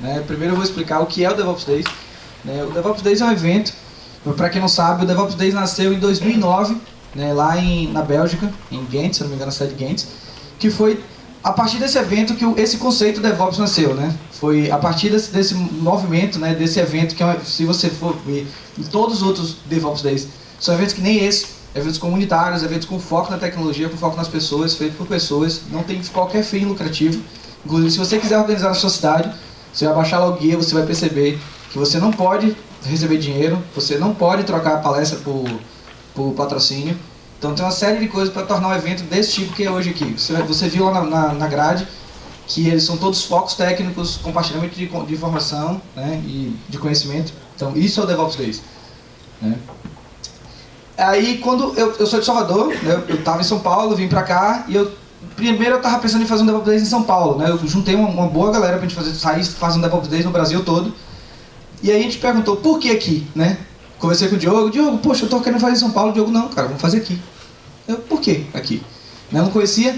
Né? Primeiro eu vou explicar o que é o DevOps Days. Né? O DevOps Days é um evento, para quem não sabe, o DevOps Days nasceu em 2009, né, lá em, na Bélgica, em Ghent, se não me engano, na cidade de Ghent, que foi a partir desse evento que esse conceito DevOps nasceu, né? Foi a partir desse, desse movimento, né, desse evento que é se você for ver em todos os outros DevOps Days, são eventos que nem esse, eventos comunitários, eventos com foco na tecnologia, com foco nas pessoas, feito por pessoas, não tem qualquer fim lucrativo. Inclusive, se você quiser organizar na sua cidade, você vai baixar lá o guia, você vai perceber que você não pode receber dinheiro, você não pode trocar a palestra por, por patrocínio. Então tem uma série de coisas para tornar um evento desse tipo que é hoje aqui. Você, você viu lá na, na, na, grade que eles são todos focos técnicos, compartilhamento de, de informação né, e de conhecimento. Então isso é o DevOps Days. Né? Aí quando eu, eu sou de Salvador, né, eu estava em São Paulo, vim para cá e eu primeiro eu estava pensando em fazer um DevOps Days em São Paulo, né? Eu juntei uma, uma boa galera para a gente fazer, sair fazer um DevOps Days no Brasil todo. E aí a gente perguntou, por que aqui, né? Conversei com o Diogo, Diogo, poxa, eu tô querendo fazer em São Paulo. O Diogo, não, cara, vamos fazer aqui. Eu, por que aqui? Né, eu não conhecia.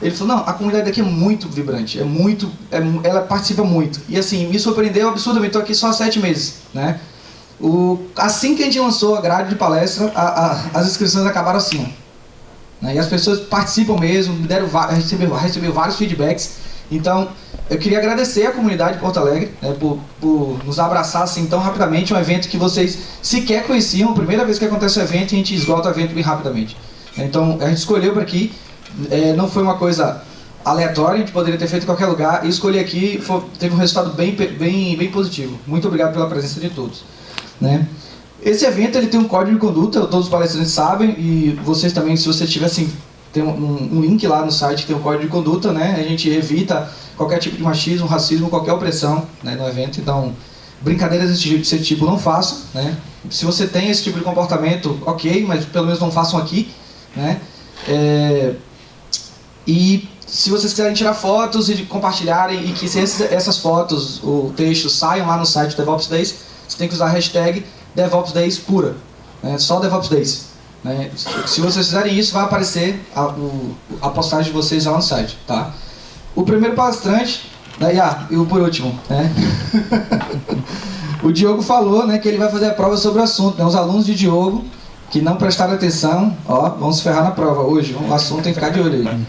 Ele falou, não, a comunidade aqui é muito vibrante, é muito, é, ela participa muito. E assim, me surpreendeu absurdamente, estou aqui só há sete meses, né? O, assim que a gente lançou a grade de palestra, a, a, as inscrições acabaram assim, ó. Né? E as pessoas participam mesmo, me deram, recebeu, recebeu vários feedbacks. Então, eu queria agradecer a comunidade de Porto Alegre né, por, por, nos abraçar assim tão rapidamente. Um evento que vocês sequer conheciam. Primeira vez que acontece o evento, a gente esgota o evento bem rapidamente. Então, a gente escolheu para aqui. É, não foi uma coisa aleatória, a gente poderia ter feito em qualquer lugar. E escolhi aqui, foi, teve um resultado bem, bem, bem positivo. Muito obrigado pela presença de todos. Né? Esse evento ele tem um código de conduta, todos os palestrantes sabem, e vocês também, se você tiver assim, tem um, um, link lá no site que tem um código de conduta, né? A gente evita qualquer tipo de machismo, racismo, qualquer opressão né, no evento, então brincadeiras desse tipo, não façam, né? Se você tem esse tipo de comportamento, ok, mas pelo menos não façam aqui, né? É... E se vocês quiserem tirar fotos e compartilharem e que esses, essas fotos, o texto saiam lá no site do DevOps Days, você tem que usar a hashtag DevOps Days pura. Né? Só DevOps Days. Né? Se vocês fizerem isso, vai aparecer a, o, a postagem de vocês lá no site. Tá? O primeiro palestrante, né? ah, e o por último, né? o Diogo falou né, que ele vai fazer a prova sobre o assunto. Né? Os alunos de Diogo que não prestaram atenção, ó, vão se ferrar na prova hoje. O assunto tem que ficar de olho aí.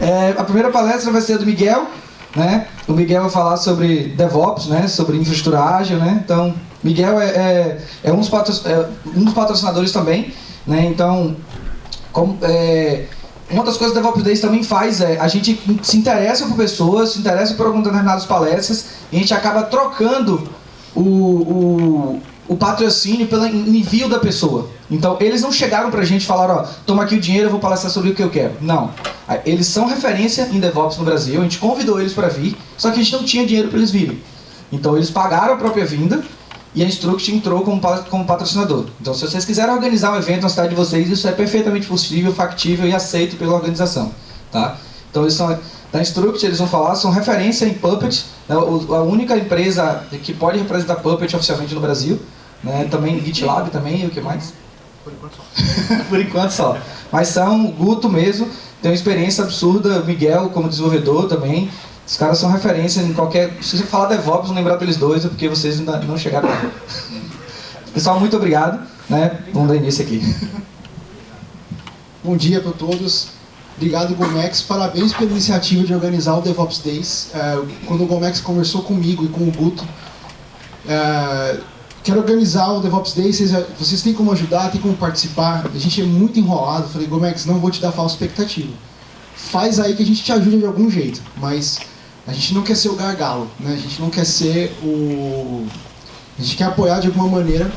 É, a primeira palestra vai ser do Miguel, né? O Miguel vai falar sobre DevOps, né? Sobre infraestrutura ágil, né? Então, Miguel é, é, é, um, dos é um, dos patrocinadores também, né? Então, como, é, uma das coisas que o DevOps Days também faz é a gente se interessa por pessoas, se interessa por algumas determinadas palestras e a gente acaba trocando o, o, o patrocínio pelo envio da pessoa. Então, eles não chegaram pra gente e falaram, ó, toma aqui o dinheiro, eu vou palestrar sobre o que eu quero. Não. Eles são referência em DevOps no Brasil, a gente convidou eles para vir, só que a gente não tinha dinheiro para eles virem. Então, eles pagaram a própria vinda e a Instruct entrou como, como patrocinador. Então, se vocês quiserem organizar um evento na cidade de vocês, isso é perfeitamente possível, factível e aceito pela organização. Tá? Então, eles são da Instruct, eles vão falar, são referência em Puppet, né, a única empresa que pode representar Puppet oficialmente no Brasil, né, também GitLab também, e o que mais? Por enquanto só. Por enquanto só. Mas são Guto mesmo, tem uma experiência absurda, Miguel como desenvolvedor também, os caras são referência em qualquer... Se você falar DevOps, não lembrar deles dois, é porque vocês ainda não chegaram lá. Pessoal, muito obrigado. Né? Vamos dar início aqui. Bom dia para todos. Obrigado, Gomex. Parabéns pela iniciativa de organizar o DevOps Days. É, quando o Gomex conversou comigo e com o Guto, é, quero organizar o DevOps Days, vocês, vocês têm como ajudar, têm como participar. A gente é muito enrolado. Falei, Gomex, não vou te dar falsa expectativa. Faz aí que a gente te ajuda de algum jeito, mas a gente não quer ser o gargalo, né? a gente não quer ser o... A gente quer apoiar de alguma maneira.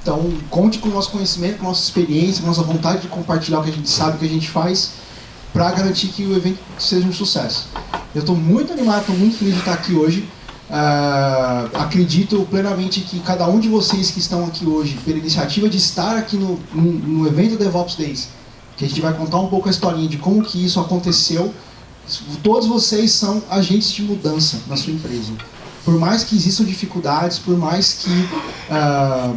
Então, conte com o nosso conhecimento, com a nossa experiência, com a nossa vontade de compartilhar o que a gente sabe, o que a gente faz, para garantir que o evento seja um sucesso. Eu estou muito animado, estou muito feliz de estar aqui hoje. Uh, acredito plenamente que cada um de vocês que estão aqui hoje, pela iniciativa de estar aqui no, no, no evento DevOps Days, que a gente vai contar um pouco a historinha de como que isso aconteceu, Todos vocês são agentes de mudança na sua empresa. Por mais que existam dificuldades, por mais que uh,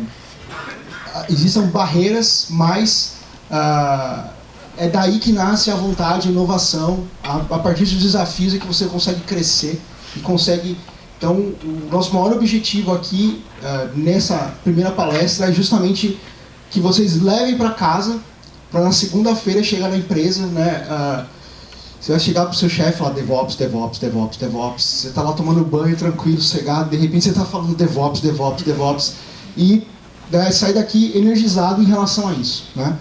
existam barreiras, mas uh, é daí que nasce a vontade, a inovação, a, a partir dos desafios é que você consegue crescer e consegue... Então, o nosso maior objetivo aqui, uh, nessa primeira palestra, é justamente que vocês levem para casa, para na segunda-feira chegar na empresa, né? Uh, você vai chegar pro seu chefe falar DevOps, DevOps, DevOps, DevOps. Você está lá tomando banho, tranquilo, sossegado, de repente você está falando DevOps, DevOps, DevOps. E né, sair daqui energizado em relação a isso. Né?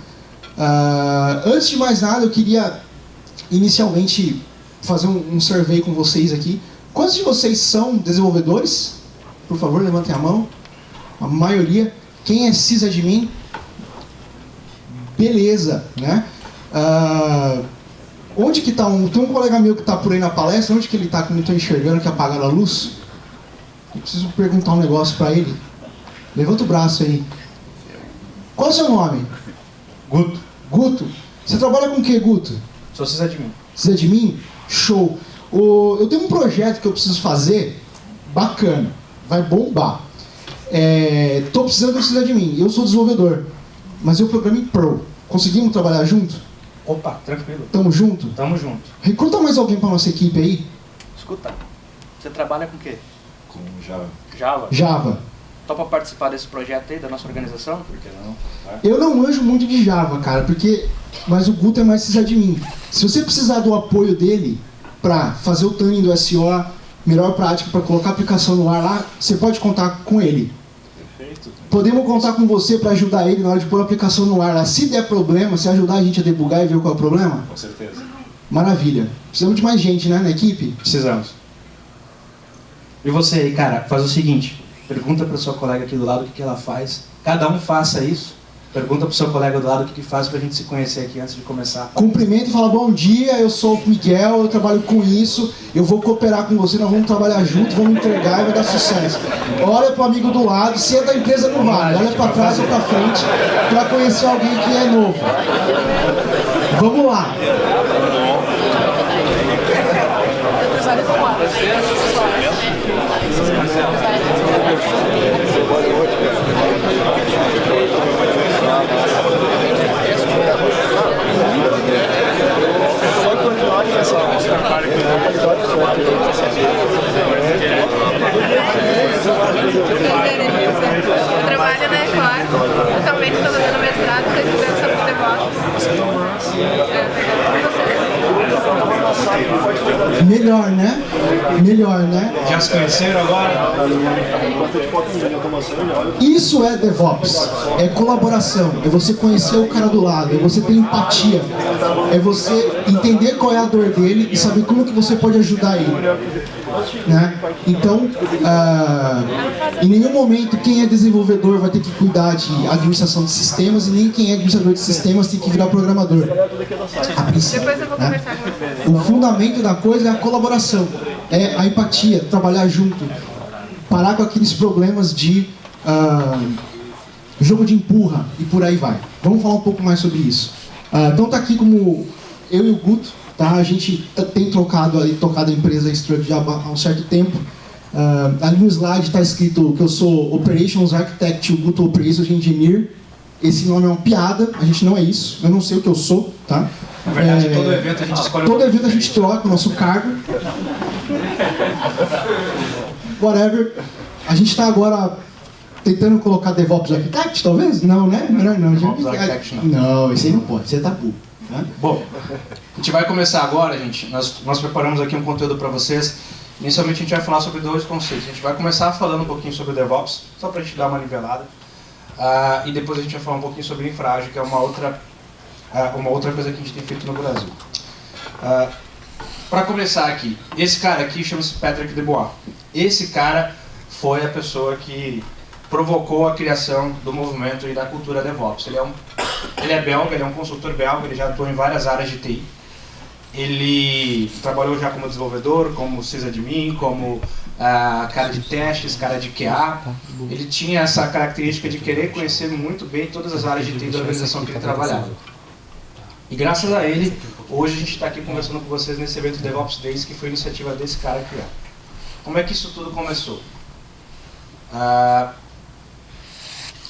Uh, antes de mais nada, eu queria inicialmente fazer um, um survey com vocês aqui. Quantos de vocês são desenvolvedores? Por favor, levantem a mão. A maioria. Quem é sysadmin? Beleza, né? Uh, onde que está um... Tem um colega meu que está por aí na palestra. Onde que ele está que não estou enxergando, que apagaram a luz? Eu preciso perguntar um negócio para ele. Levanta o braço aí. Qual é o seu nome? Guto. Guto. Você trabalha com o que, Guto? Sou sysadmin. Sysadmin? Show. O, eu tenho um projeto que eu preciso fazer, bacana, vai bombar. Estou é, precisando de um sysadmin. Eu sou desenvolvedor, mas eu programo em Pro. Conseguimos trabalhar junto? Opa, tranquilo. Tamo junto? Tamo junto. Recruta mais alguém para nossa equipe aí. Escuta, você trabalha com o quê? Com Java. Java? Java. Topa participar desse projeto aí, da nossa organização? Por que não? Eu não manjo muito de Java, cara, porque... Mas o Guto é mais sysadmin. Se você precisar do apoio dele para fazer o tuning do SO, melhor prática para colocar a aplicação no ar lá, você pode contar com ele. Perfeito. Podemos contar com você para ajudar ele na hora de pôr a aplicação no ar lá. Se der problema, se ajudar a gente a debugar e ver qual é o problema? Com certeza. Maravilha. Precisamos de mais gente, né, na equipe? Precisamos. E você aí, cara, faz o seguinte. Pergunta para sua colega aqui do lado o que, que ela faz. Cada um faça isso. Pergunta para o seu colega do lado o que, faz para a gente se conhecer aqui antes de começar. Cumprimento e fala, bom dia, eu sou o Miguel, eu trabalho com isso, eu vou cooperar com você, nós vamos trabalhar juntos, vamos entregar e vai dar sucesso. Olha para o amigo do lado, se é da empresa não vale, olha para trás ou para frente para conhecer alguém que é novo. Vamos lá. Eu trabalho na Ecor, atualmente estou fazendo mestrado, estou estudando sobre DevOps. Melhor, né? Melhor, né? Já se conheceram agora? Isso é DevOps. É colaboração. É você conhecer o cara do lado. É você ter empatia. É você entender qual é a dor dele e saber como que você pode ajudar ele. Né? Então, ah, em nenhum momento quem é desenvolvedor vai ter que cuidar de administração de sistemas e nem quem é administrador de sistemas tem que virar programador. Depois eu vou né? conversar com você. O fundamento da coisa é a colaboração, é a empatia, trabalhar junto, parar com aqueles problemas de ah, jogo de empurra e por aí vai. Vamos falar um pouco mais sobre isso. Ah, então tá aqui como eu e o Guto, tá? A gente tem trocado tocado a empresa Struck já há um certo tempo. Ah, ali no slide está escrito que eu sou Operations Architect, Guto Operations Engineer. Esse nome é uma piada, a gente não é isso, eu não sei o que eu sou, tá? Na verdade, É, todo evento a gente escolhe Todo evento a gente troca o nosso cargo. Whatever. A gente está agora tentando colocar DevOps Architect, talvez? Não, né? Melhor não. Gente- DevOps Architect, não. Não, esse aí não pode, você é tabu. Né? Bom, a gente vai começar agora, gente. Nós, nós preparamos aqui um conteúdo para vocês. Inicialmente a gente vai falar sobre dois conceitos. A gente vai começar falando um pouquinho sobre DevOps, só para a gente dar uma nivelada. Ah, e depois a gente vai falar um pouquinho sobre infrágil, que é uma outra, ah, uma outra coisa que a gente tem feito no Brasil. para começar aqui, esse cara aqui chama-se Patrick Debois. Esse cara foi a pessoa que provocou a criação do movimento e da cultura DevOps. Ele é, um, ele é belga, ele é um consultor belga, ele já atuou em várias áreas de TI. Ele trabalhou já como desenvolvedor, como sysadmin, como ah, cara de testes, cara de QA. Ele tinha essa característica de querer conhecer muito bem todas as áreas de TI da organização que ele trabalhava. E graças a ele, hoje a gente está aqui conversando com vocês nesse evento DevOps Days, que foi iniciativa desse cara criar. Como é que isso tudo começou? Ah,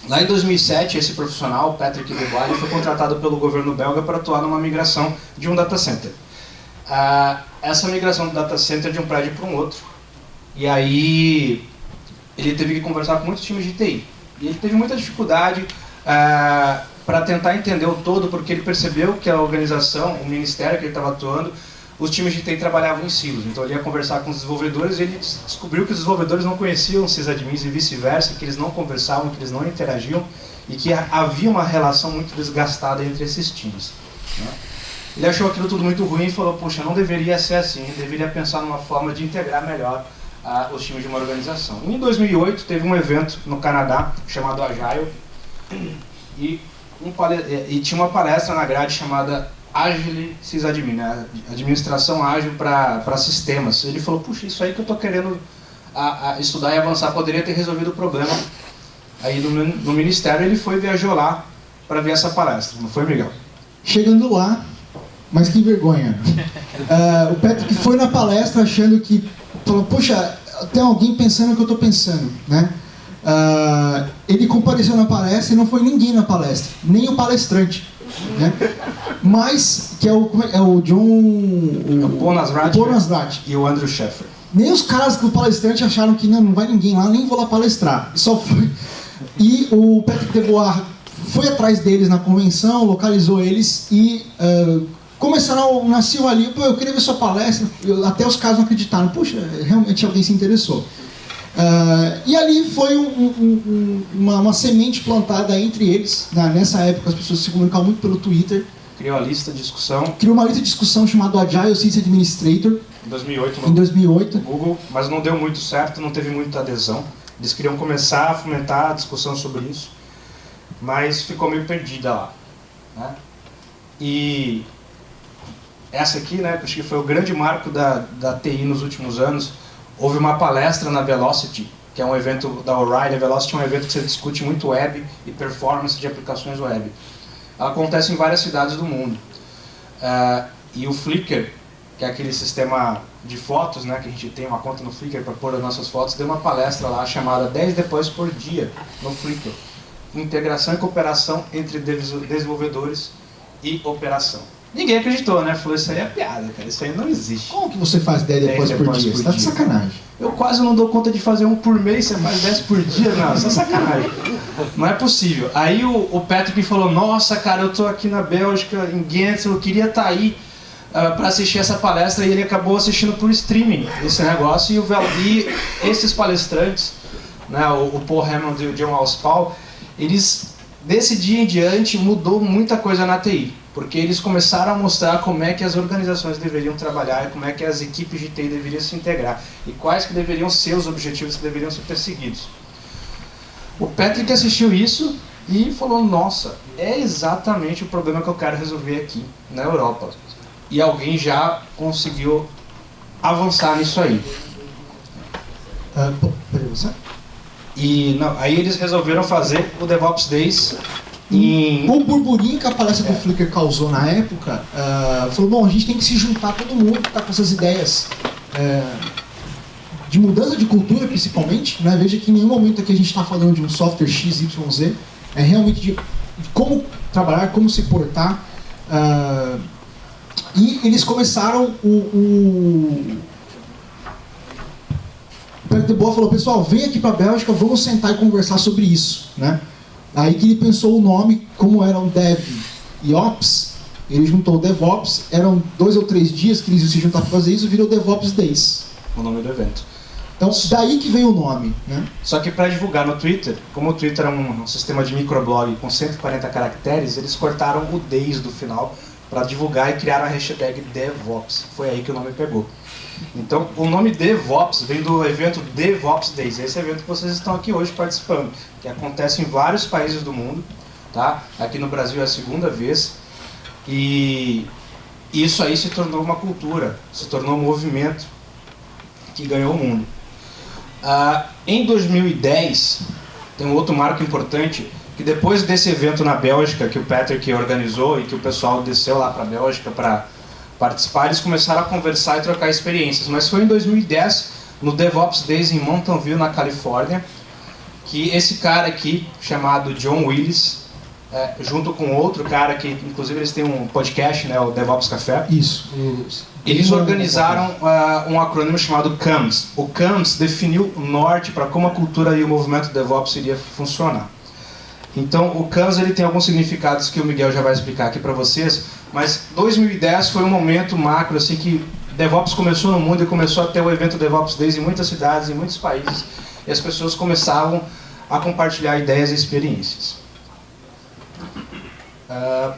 Lá em 2007, esse profissional, Patrick Debois, ele foi contratado pelo governo belga para atuar numa migração de um data center. Essa migração do data center de um prédio para um outro. E aí ele teve que conversar com muitos times de TI. E ele teve muita dificuldade ah, para tentar entender o todo, porque ele percebeu que a organização, o ministério que ele estava atuando, os times de TI trabalhavam em silos. Então ele ia conversar com os desenvolvedores e ele descobriu que os desenvolvedores não conheciam os sysadmins e vice-versa, que eles não conversavam, que eles não interagiam e que havia uma relação muito desgastada entre esses times. Né? Ele achou aquilo tudo muito ruim e falou, puxa, não deveria ser assim, deveria pensar numa forma de integrar melhor uh, os times de uma organização. Em 2008 teve um evento no Canadá chamado Agile e, um, e tinha uma palestra na grade chamada Agile Sysadmin, né? administração ágil para sistemas. Ele falou, puxa, isso aí que eu estou querendo a, a estudar e avançar poderia ter resolvido o problema. Aí no, no ministério ele foi viajou lá para ver essa palestra, não foi, Miguel? Chegando lá, mas que vergonha. Uh, o Patrick foi na palestra achando que, falou, puxa, tem alguém pensando o que eu estou pensando, né? Uh, ele compareceu na palestra e não foi ninguém na palestra, nem o palestrante. Né? Mas, que é o, é o John... O, é o Bonasrat. E o Andrew Sheffer. Nem os caras do palestrante acharam que não, não vai ninguém lá, nem vou lá palestrar. Só foi... E o Patrick DeBoer foi atrás deles na convenção, localizou eles e uh, começaram, nasceu ali, pô, eu queria ver sua palestra, eu, até os caras não acreditaram, puxa, realmente alguém se interessou. Uh, e ali foi um, um, uma, uma, semente plantada entre eles, né? nessa época as pessoas se comunicavam muito pelo Twitter. Criou uma lista de discussão. Criou uma lista de discussão chamada Agile System Administrator. Em 2008, no em 2008. Google, mas não deu muito certo, não teve muita adesão. Eles queriam começar a fomentar a discussão sobre isso, mas ficou meio perdida lá. Né? E essa aqui, né, acho que foi o grande marco da, da TI nos últimos anos, houve uma palestra na Velocity, que é um evento da O'Reilly. A Velocity é um evento que você discute muito web e performance de aplicações web. Ela acontece em várias cidades do mundo. Uh, e o Flickr, que é aquele sistema de fotos, né, que a gente tem uma conta no Flickr para pôr as nossas fotos, deu uma palestra lá chamada 10 depois por dia no Flickr. Integração e cooperação entre desenvolvedores e operação. Ninguém acreditou, né? Falou, isso aí é piada, cara, isso aí não existe. Como que você faz 10 depois, por dia? Você tá de sacanagem. Eu quase não dou conta de fazer um por mês, você faz 10 por dia? Não, isso é sacanagem. Não é possível. Aí o, o Patrick falou, nossa, cara, eu tô aqui na Bélgica, em Ghent, eu queria estar tá aí uh, ah, para assistir essa palestra e ele acabou assistindo por streaming esse negócio e, o, e esses palestrantes, né, o, o Paul Hammond e o John Auspaul, eles, desse dia em diante, mudou muita coisa na TI porque eles começaram a mostrar como é que as organizações deveriam trabalhar e como é que as equipes de TI deveriam se integrar e quais que deveriam ser os objetivos que deveriam ser perseguidos. O Patrick assistiu isso e falou, nossa, é exatamente o problema que eu quero resolver aqui na Europa. E alguém já conseguiu avançar nisso aí. Você? E não, aí eles resolveram fazer o DevOps Days e... O burburinho que a palestra do Flickr causou na época, uh, falou, bom, a gente tem que se juntar todo mundo que está com essas ideias uh, de mudança de cultura, principalmente. Né? Veja que em nenhum momento aqui a gente está falando de um software XYZ, é realmente de, de como trabalhar, como se portar. Uh, e eles começaram o... o o Pedro de Boa falou, pessoal, vem aqui para a Bélgica, vamos sentar e conversar sobre isso. Né? Aí que ele pensou o nome, como eram Dev e Ops, ele juntou DevOps, eram dois ou três dias que eles iam se juntar para fazer isso, virou DevOps Days. O nome do evento. Então, daí que veio o nome. Né? Só que para divulgar no Twitter, como o Twitter é um sistema de microblog com 140 caracteres, eles cortaram o Days do final para divulgar e criaram a hashtag DevOps. Foi aí que o nome pegou. Então, o nome DevOps vem do evento DevOps Days, esse evento que vocês estão aqui hoje participando, que acontece em vários países do mundo, tá? Aqui no Brasil é a segunda vez, e isso aí se tornou uma cultura, se tornou um movimento que ganhou o mundo. Ah, em 2010, tem um outro marco importante, que depois desse evento na Bélgica, que o Patrick organizou e que o pessoal desceu lá para a Bélgica para participar, eles começaram a conversar e trocar experiências. Mas foi em 2010, no DevOps Days em Mountain View, na Califórnia, que esse cara aqui, chamado John Willis, é, junto com outro cara que, inclusive, eles têm um podcast, né, o DevOps Café, Isso. eles organizaram uh, um acrônimo chamado CAMS. O CAMS definiu o norte para como a cultura e o movimento DevOps iria funcionar. Então, o CAMS ele tem alguns significados que o Miguel já vai explicar aqui para vocês, mas 2010 foi um momento macro assim que DevOps começou no mundo e começou a ter o evento DevOps Days em muitas cidades, em muitos países, e as pessoas começavam a compartilhar ideias e experiências. Uh,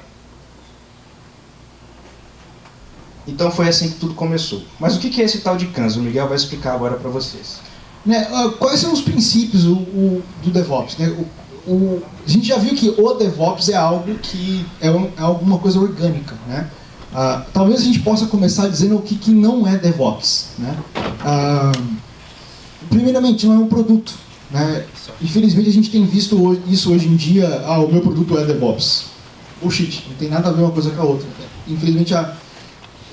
então foi assim que tudo começou. Mas o que é esse tal de CANS? O Miguel vai explicar agora para vocês. Né, uh, quais são os princípios o, o, do DevOps? Né? O, o, a gente já viu que o DevOps é algo que é, um, é alguma coisa orgânica. Né? Uh, talvez a gente possa começar dizendo o que, que não é DevOps. Né? primeiramente, não é um produto. Né? Infelizmente a gente tem visto isso hoje em dia, ah, o meu produto é DevOps. Bullshit, não tem nada a ver uma coisa com a outra. Infelizmente a,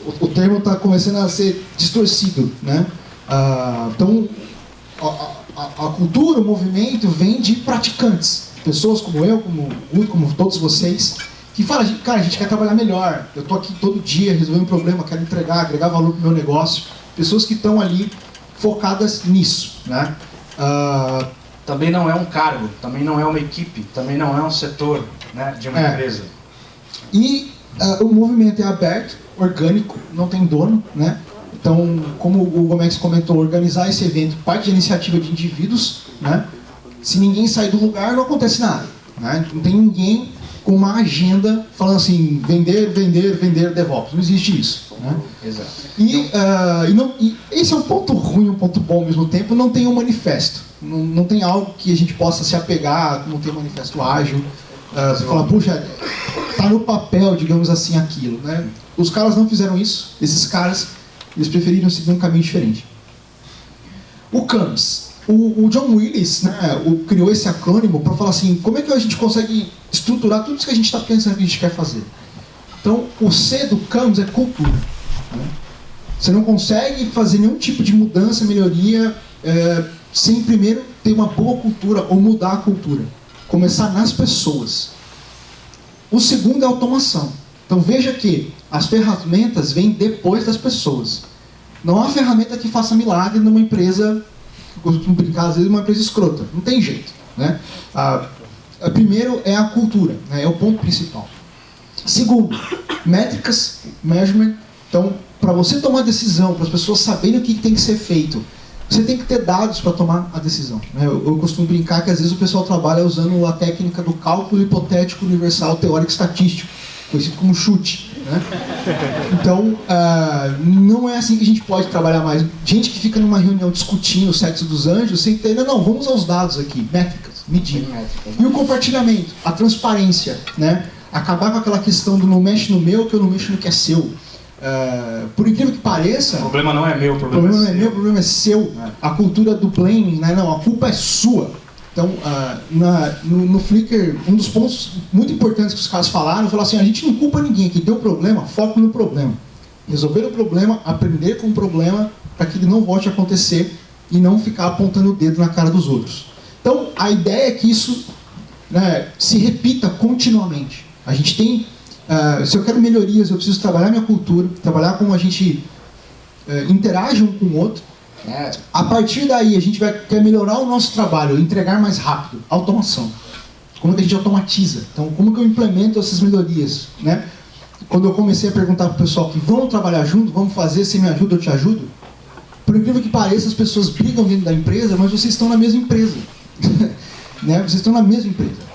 o, o, termo está começando a ser distorcido. Né? Ah, então a, a, a, cultura, o movimento vem de praticantes. Pessoas como eu, como o como todos vocês, que falam, cara, a gente quer trabalhar melhor. Eu estou aqui todo dia resolvendo um problema, quero entregar, agregar valor para o meu negócio. Pessoas que estão ali focadas nisso. Né? Uh, também não é um cargo, também não é uma equipe, também não é um setor né, de uma é. empresa. E uh, o movimento é aberto, orgânico, não tem dono, né? Então, como o Gomes comentou, organizar esse evento parte de iniciativa de indivíduos, né? Se ninguém sair do lugar, não acontece nada. Né? Não tem ninguém com uma agenda falando assim, vender, vender, vender DevOps. Não existe isso. Né? Exato. E, uh, e, não, e esse é um ponto ruim, um ponto bom ao mesmo tempo, não tem um manifesto. Não, não tem algo que a gente possa se apegar, não tem um manifesto ágil. Uh, você fala, puxa, tá no papel, digamos assim, aquilo. Né? Os caras não fizeram isso, esses caras, eles preferiram seguir um caminho diferente. O CAMS. O, o John Willis né, o, criou esse acrônimo para falar assim, como é que a gente consegue estruturar tudo isso que a gente está pensando que a gente quer fazer. Então, o C do CAMS é cultura. Né? Você não consegue fazer nenhum tipo de mudança, melhoria, é, sem primeiro ter uma boa cultura ou mudar a cultura. Começar nas pessoas. O segundo é automação. Então veja que as ferramentas vêm depois das pessoas. Não há ferramenta que faça milagre numa empresa, costumo brincar às vezes, uma empresa escrota. Não tem jeito. Né? Ah, primeiro é a cultura, né? é o ponto principal. Segundo, métricas, measurement. Então, para você tomar decisão, para as pessoas saberem o que tem que ser feito, você tem que ter dados para tomar a decisão. Né? Eu, eu, costumo brincar que às vezes o pessoal trabalha usando a técnica do cálculo hipotético universal teórico estatístico, conhecido como chute. Né? Então, uh, não é assim que a gente pode trabalhar mais. Gente que fica numa reunião discutindo o sexo dos anjos, sem ter, não, não, vamos aos dados aqui, métricas, medir. E o compartilhamento, a transparência, né? acabar com aquela questão do não mexe no meu, que eu não mexo no que é seu. Uh, por incrível que pareça. O problema não é meu, o problema, o problema é, é meu, o problema é seu. É. A cultura do blaming, né? não, a culpa é sua. Então, uh, na, no, no, Flickr, um dos pontos muito importantes que os caras falaram, falaram assim, a gente não culpa ninguém, que deu problema, foco no problema. Resolver o problema, aprender com o problema, para que ele não volte a acontecer e não ficar apontando o dedo na cara dos outros. Então, a ideia é que isso né, se repita continuamente. A gente tem, uh, se eu quero melhorias, eu preciso trabalhar minha cultura, trabalhar como a gente uh, interage um com o outro. É. A partir daí, a gente vai quer melhorar o nosso trabalho, entregar mais rápido, automação. Como que a gente automatiza? Então, como que eu implemento essas melhorias? Né? Quando eu comecei a perguntar para o pessoal que vamos trabalhar junto, vamos fazer, se me ajuda, eu te ajudo. Por incrível que pareça, as pessoas brigam dentro da empresa, mas vocês estão na mesma empresa. né? Vocês estão na mesma empresa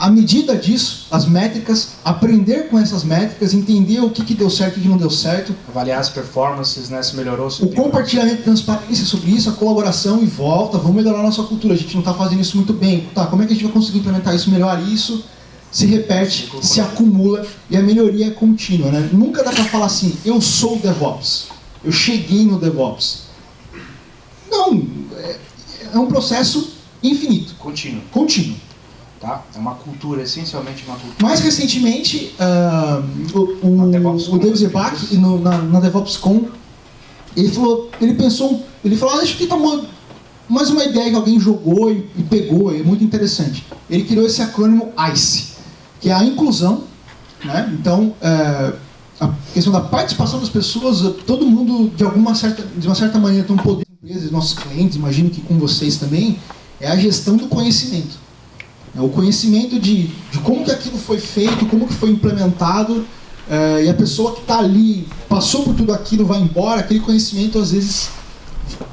à medida disso, as métricas, aprender com essas métricas, entender o que, que deu certo e o que não deu certo. Avaliar as performances, né, se melhorou. Se o compartilhamento de transparência sobre isso, a colaboração e volta, vamos melhorar a nossa cultura. A gente não está fazendo isso muito bem. Tá, como é que a gente vai conseguir implementar isso melhor? Isso se repete, se acumula e a melhoria é contínua. Né? Nunca dá para falar assim, eu sou DevOps, eu cheguei no DevOps. Não, é, é um processo infinito. Contínuo. Contínuo. Tá? É uma cultura, essencialmente uma cultura. Mais recentemente, uh, o, o, o David Zebach, na, na DevOps.com, ele falou, ele pensou, ele falou, ah, deixa eu tentar mas uma ideia que alguém jogou e, e pegou, é muito interessante. Ele criou esse acrônimo ICE, que é a inclusão, né? Então, é, a questão da participação das pessoas, todo mundo, de alguma certa, de uma certa maneira, tem um poder empresas, nossos clientes, imagino que com vocês também, é a gestão do conhecimento. É o conhecimento de, de como que aquilo foi feito, como que foi implementado, é, e a pessoa que está ali, passou por tudo aquilo, vai embora, aquele conhecimento às vezes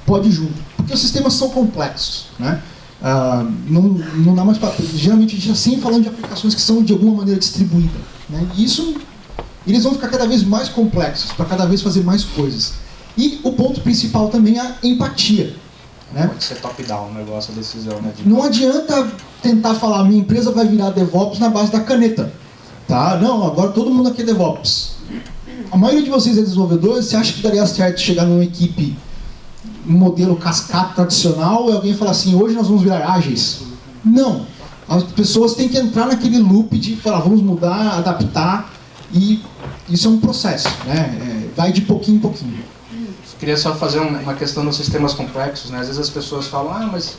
pode junto. Porque os sistemas são complexos. Né? Ah, não, não dá mais para. Geralmente a gente está sempre falando de aplicações que são de alguma maneira distribuídas. Né? E isso, eles vão ficar cada vez mais complexos, para cada vez fazer mais coisas. E o ponto principal também é a empatia. Né? Pode ser top-down o negócio, a decisão, né? De... Não adianta tentar falar, minha empresa vai virar DevOps na base da caneta. Tá? Não, agora todo mundo aqui é DevOps. A maioria de vocês é desenvolvedor, você acha que daria certo chegar numa equipe, um modelo cascata tradicional, e alguém falar assim, hoje nós vamos virar ágeis? Não. As pessoas têm que entrar naquele loop de falar, vamos mudar, adaptar, e isso é um processo, né? É, vai de pouquinho em pouquinho. Queria só fazer uma questão nos sistemas complexos, né? Às vezes as pessoas falam, ah, mas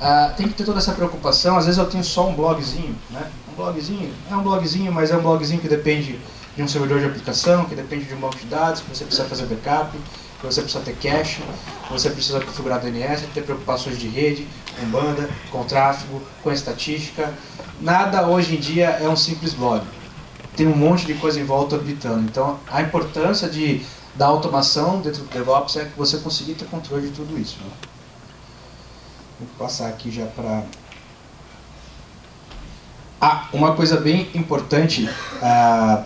ah, tem que ter toda essa preocupação, às vezes eu tenho só um blogzinho, né? Um blogzinho, é um blogzinho, mas é um blogzinho que depende de um servidor de aplicação, que depende de um banco de dados, que você precisa fazer backup, que você precisa ter cache, que você precisa configurar DNS, ter preocupações de rede, com banda, com tráfego, com estatística. Nada hoje em dia é um simples blog. Tem um monte de coisa em volta orbitando. Então, a importância de da automação dentro do DevOps é que você conseguir ter controle de tudo isso. Né? Vou passar aqui já para... Ah, uma coisa bem importante, ah,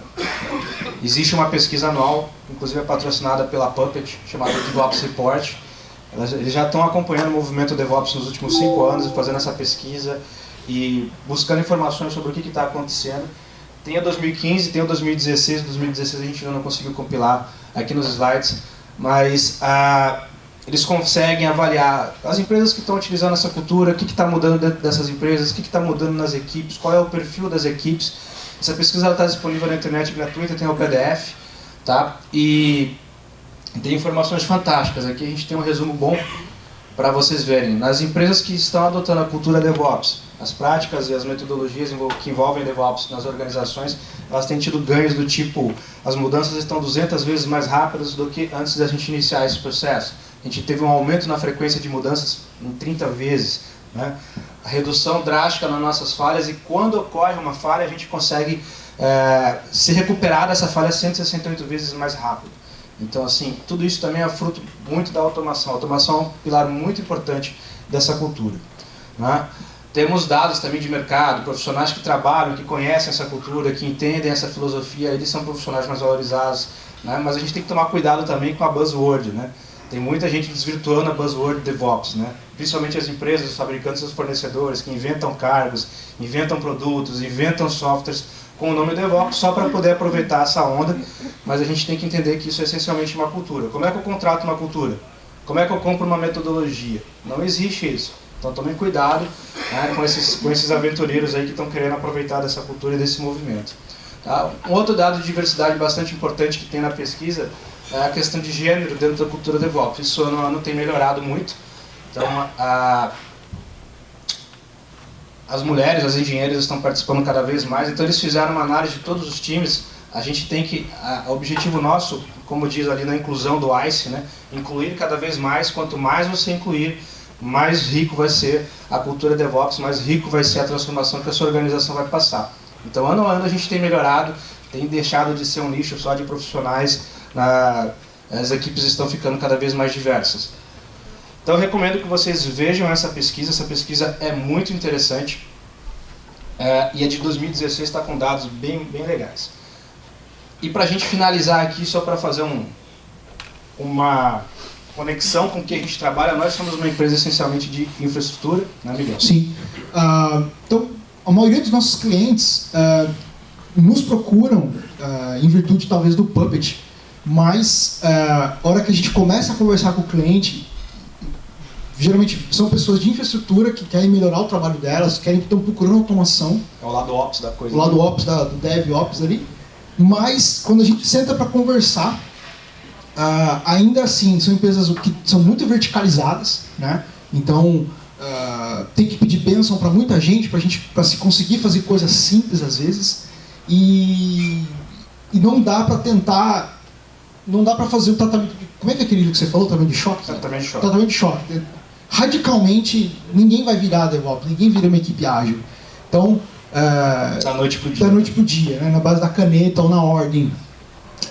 existe uma pesquisa anual, inclusive é patrocinada pela Puppet, chamada DevOps Report. Eles já estão acompanhando o movimento DevOps nos últimos cinco anos, fazendo essa pesquisa e buscando informações sobre o que está acontecendo. Tem a 2015, tem a 2016, 2016 a gente ainda não conseguiu compilar aqui nos slides, mas ah, eles conseguem avaliar as empresas que estão utilizando essa cultura, o que está mudando dentro dessas empresas, o que está mudando nas equipes, qual é o perfil das equipes. Essa pesquisa está disponível na internet gratuita, tem o PDF, tá? E tem informações fantásticas. Aqui a gente tem um resumo bom para vocês verem. Nas empresas que estão adotando a cultura DevOps, as práticas e as metodologias que envolvem DevOps nas organizações, elas têm tido ganhos do tipo, as mudanças estão 200 vezes mais rápidas do que antes da gente iniciar esse processo. A gente teve um aumento na frequência de mudanças em 30 vezes. Né? A redução drástica nas nossas falhas e quando ocorre uma falha, a gente consegue é, se recuperar dessa falha 168 vezes mais rápido. Então, assim, tudo isso também é fruto muito da automação. A automação é um pilar muito importante dessa cultura. Né? Temos dados também de mercado, profissionais que trabalham, que conhecem essa cultura, que entendem essa filosofia, eles são profissionais mais valorizados. Né? Mas a gente tem que tomar cuidado também com a buzzword. Né? Tem muita gente desvirtuando a buzzword DevOps, né? principalmente as empresas, os fabricantes, os fornecedores, que inventam cargos, inventam produtos, inventam softwares com o nome DevOps só para poder aproveitar essa onda, mas a gente tem que entender que isso é essencialmente uma cultura. Como é que eu contrato uma cultura? Como é que eu compro uma metodologia? Não existe isso. Então tomem cuidado né, com, esses, com esses aventureiros aí que estão querendo aproveitar dessa cultura e desse movimento. Tá? Um outro dado de diversidade bastante importante que tem na pesquisa é a questão de gênero dentro da cultura DevOps. Isso ano a ano tem melhorado muito. Então, a, as mulheres, as engenheiras estão participando cada vez mais. Então, eles fizeram uma análise de todos os times. A gente tem que, o objetivo nosso, como diz ali na inclusão do ICE, né, incluir cada vez mais. Quanto mais você incluir, mais rico vai ser a cultura DevOps, mais rico vai ser a transformação que a sua organização vai passar. Então, ano a ano a gente tem melhorado, tem deixado de ser um nicho só de profissionais, na, as equipes estão ficando cada vez mais diversas. Então, eu recomendo que vocês vejam essa pesquisa, essa pesquisa é muito interessante, é, e é de 2016, está com dados bem, bem legais. E para a gente finalizar aqui, só para fazer um, uma conexão com o que a gente trabalha, nós somos uma empresa essencialmente de infraestrutura, né, Miguel? Sim. Uh, então, a maioria dos nossos clientes uh, nos procuram uh, em virtude talvez do Puppet, mas a hora que a gente começa a conversar com o cliente, geralmente são pessoas de infraestrutura que querem melhorar o trabalho delas, querem estão procurando automação. É o lado ops da coisa. O lado ops da, do DevOps ali. Mas quando a gente senta para conversar, Uh, ainda assim, são empresas que são muito verticalizadas, né? Então, uh, tem que pedir bênção para muita gente, para gente para se conseguir fazer coisas simples às vezes. E, e não dá para tentar, não dá para fazer o tratamento. Como é que é aquele que você falou? Tratamento de choque? Tratamento de choque. Tratamento de choque. Radicalmente, ninguém vai virar DevOps, ninguém vira uma equipe ágil. Então, uh, da noite pro dia. Da noite pro dia, né? na base da caneta ou na ordem.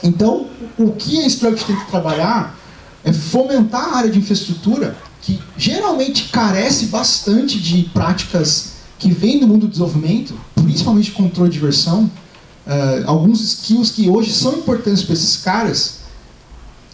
Então, o que a Struct tem que trabalhar é fomentar a área de infraestrutura, que geralmente carece bastante de práticas que vêm do mundo do desenvolvimento, principalmente controle de versão, uh, alguns skills que hoje são importantes para esses caras,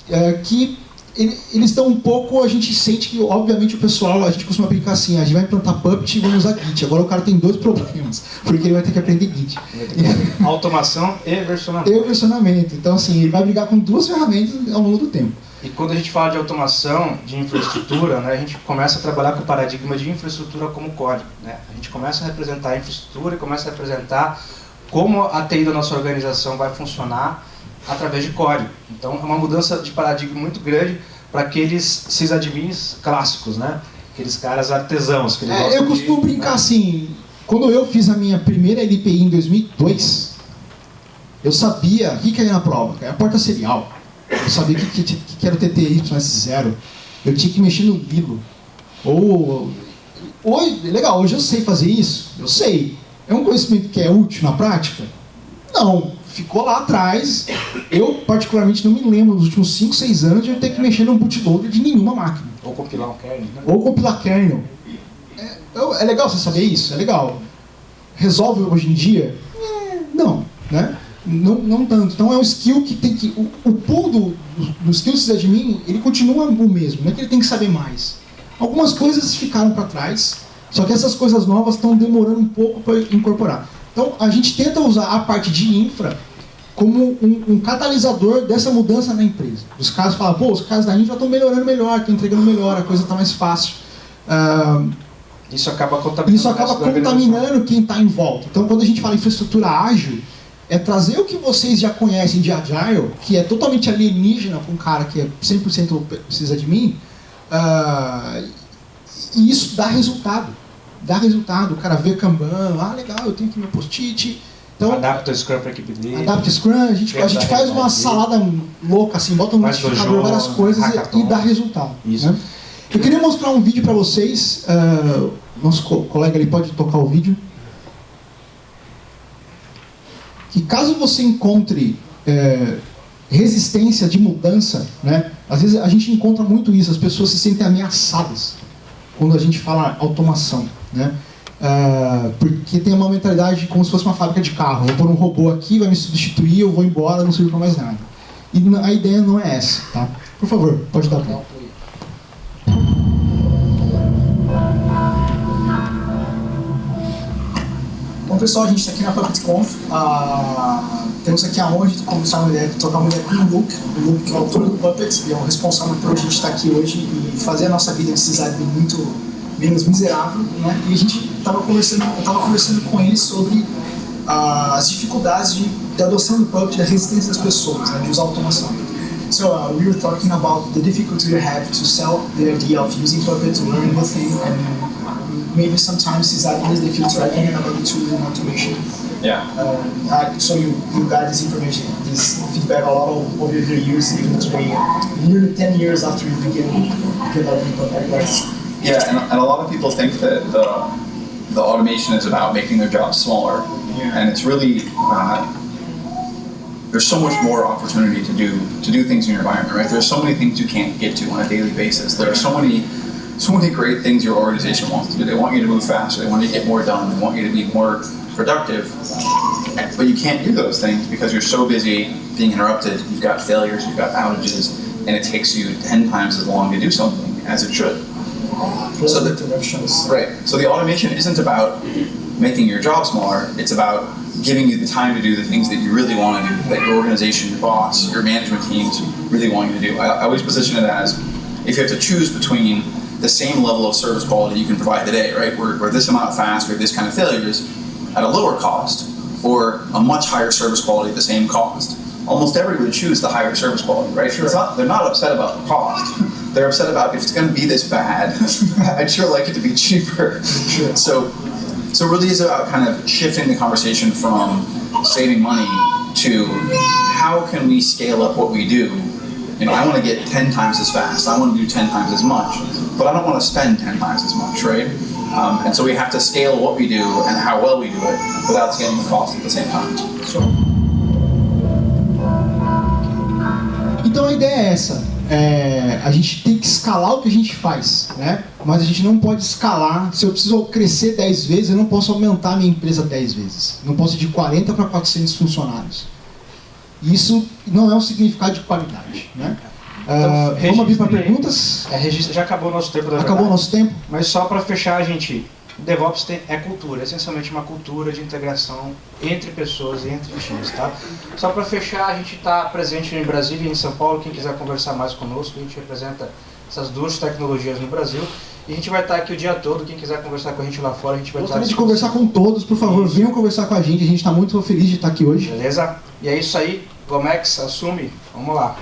uh, que eles estão um pouco, a gente sente que, obviamente, o pessoal, a gente costuma brincar assim, a gente vai implantar Puppet e vamos usar Git. Agora o cara tem dois problemas, porque ele vai ter que aprender Git. Automação e versionamento. E versionamento. Então, assim, ele vai brigar com duas ferramentas ao longo do tempo. E quando a gente fala de automação de infraestrutura, né, a gente começa a trabalhar com o paradigma de infraestrutura como código. Né? A gente começa a representar a infraestrutura e começa a representar como a TI da nossa organização vai funcionar através de código. Então é uma mudança de paradigma muito grande para aqueles sysadmins clássicos, né? Aqueles caras artesãos. Que é, eu costumo de, brincar né? assim, quando eu fiz a minha primeira LPI em 2002, eu sabia o que, que era na prova, que era a porta serial. Eu sabia o que, que, que, era o TTY0. Eu tinha que mexer no Lilo. Ou, hoje, legal, hoje eu sei fazer isso, eu sei. É um conhecimento que é útil na prática? Não ficou lá atrás. Eu, particularmente, não me lembro nos últimos 5, 6 anos de eu ter que mexer no bootloader de nenhuma máquina. Ou compilar um kernel. Né? Ou compilar kernel. É, é, legal você saber isso, é legal. Resolve hoje em dia? É, não, né? Não, não tanto. Então é um skill que tem que. O, o pool do, do, do skill sysadmin, ele continua o mesmo, não é que ele tem que saber mais. Algumas coisas ficaram para trás, só que essas coisas novas estão demorando um pouco para incorporar. Então, a gente tenta usar a parte de infra como um, um catalisador dessa mudança na empresa. Os caras falam, pô, os caras da infra estão melhorando melhor, estão entregando melhor, a coisa está mais fácil. Uh, isso acaba contaminando, isso acaba contaminando quem está em volta. Então, quando a gente fala infraestrutura ágil, é trazer o que vocês já conhecem de Agile, que é totalmente alienígena para um cara que é 100% precisa de mim, uh, e isso dá resultado dá resultado. O cara vê Kanban, ah, legal, eu tenho aqui meu post-it. Então, adapta o Scrum para a equipe dele. Adapta o Scrum, a gente, a gente faz uma salada louca, assim, bota no notificador várias coisas e, e, dá resultado. Isso. Né? Eu queria mostrar um vídeo para vocês. Uh, nosso co colega ali pode tocar o vídeo. Que caso você encontre é, resistência de mudança, né? Às vezes a gente encontra muito isso, as pessoas se sentem ameaçadas quando a gente fala automação. Né? Uh, porque tem uma mentalidade como se fosse uma fábrica de carro. Vou pôr um robô aqui, vai me substituir, eu vou embora, não serve para mais nada. E a ideia não é essa. Tá? Por favor, pode dar play. Bom pessoal, a gente está aqui na PuppetConf. Uh, temos aqui a honra de começar uma ideia, trocar uma ideia com o Luke, o Luke que é o autor do Puppet e é o responsável por a gente estar aqui hoje e fazer a nossa vida de cidade muito menos miserável, né? E a gente estava conversando, eu estava conversando com ele sobre uh, as dificuldades de, de adoção do Puppet e a resistência das pessoas, né, de usar automação. So uh, we were talking about the difficulty you have to sell the idea of using Puppet to learn the thing, and maybe sometimes sysadmins they feel threatened about the tool and automation. Yeah. Uh, so you, you got this information, this feedback a lot of, over the years, even today, nearly 10 years after you began developing Puppet. Yeah, and, and a lot of people think that the the automation is about making their jobs smaller, yeah. and it's really uh, there's so much more opportunity to do to do things in your environment, right? There's so many things you can't get to on a daily basis. There are so many so many great things your organization wants to do. They want you to move faster. They want you to get more done. They want you to be more productive. But you can't do those things because you're so busy being interrupted. You've got failures. You've got outages, and it takes you ten times as long to do something as it should. So the interruptions. Right. So the automation isn't about making your job smaller. It's about giving you the time to do the things that you really want to do, that your organization, your boss, your management teams really want you to do. I, I always position it as if you have to choose between the same level of service quality you can provide today, right, where, where this amount fast or this kind of failures at a lower cost, or a much higher service quality at the same cost. Almost everybody would choose the higher service quality, right? Sure. Not, they're not upset about the cost they're upset about if it's going to be this bad. I'd sure like it to be cheaper. So, so really is about kind of shifting the conversation from saving money to how can we scale up what we do. You know, I want to get 10 times as fast. I want to do 10 times as much, but I don't want to spend 10 times as much, right? Um, and so we have to scale what we do and how well we do it without scaling the cost at the same time. Então a ideia é essa. É, a gente tem que escalar o que a gente faz, né? Mas a gente não pode escalar. Se eu preciso crescer 10 vezes, eu não posso aumentar a minha empresa 10 vezes. Não posso ir de 40 para 400 funcionários. Isso não é um significado de qualidade, né? Então, vamos abrir para perguntas? É, já acabou o nosso tempo Acabou o nosso tempo? Mas só para fechar, gente, DevOps tem- é cultura, é essencialmente uma cultura de integração entre pessoas e entre times, tá? Só para fechar, a gente está presente em Brasília e em São Paulo. Quem quiser conversar mais conosco, a gente representa essas duas tecnologias no Brasil. E a gente vai estar aqui o dia todo. Quem quiser conversar com a gente lá fora, a gente vai estar. à Gostaria de conversar com todos, por favor, venham conversar com a gente. A gente está muito feliz de estar aqui hoje. Beleza? E é isso aí. Gomex, assume. Vamos lá.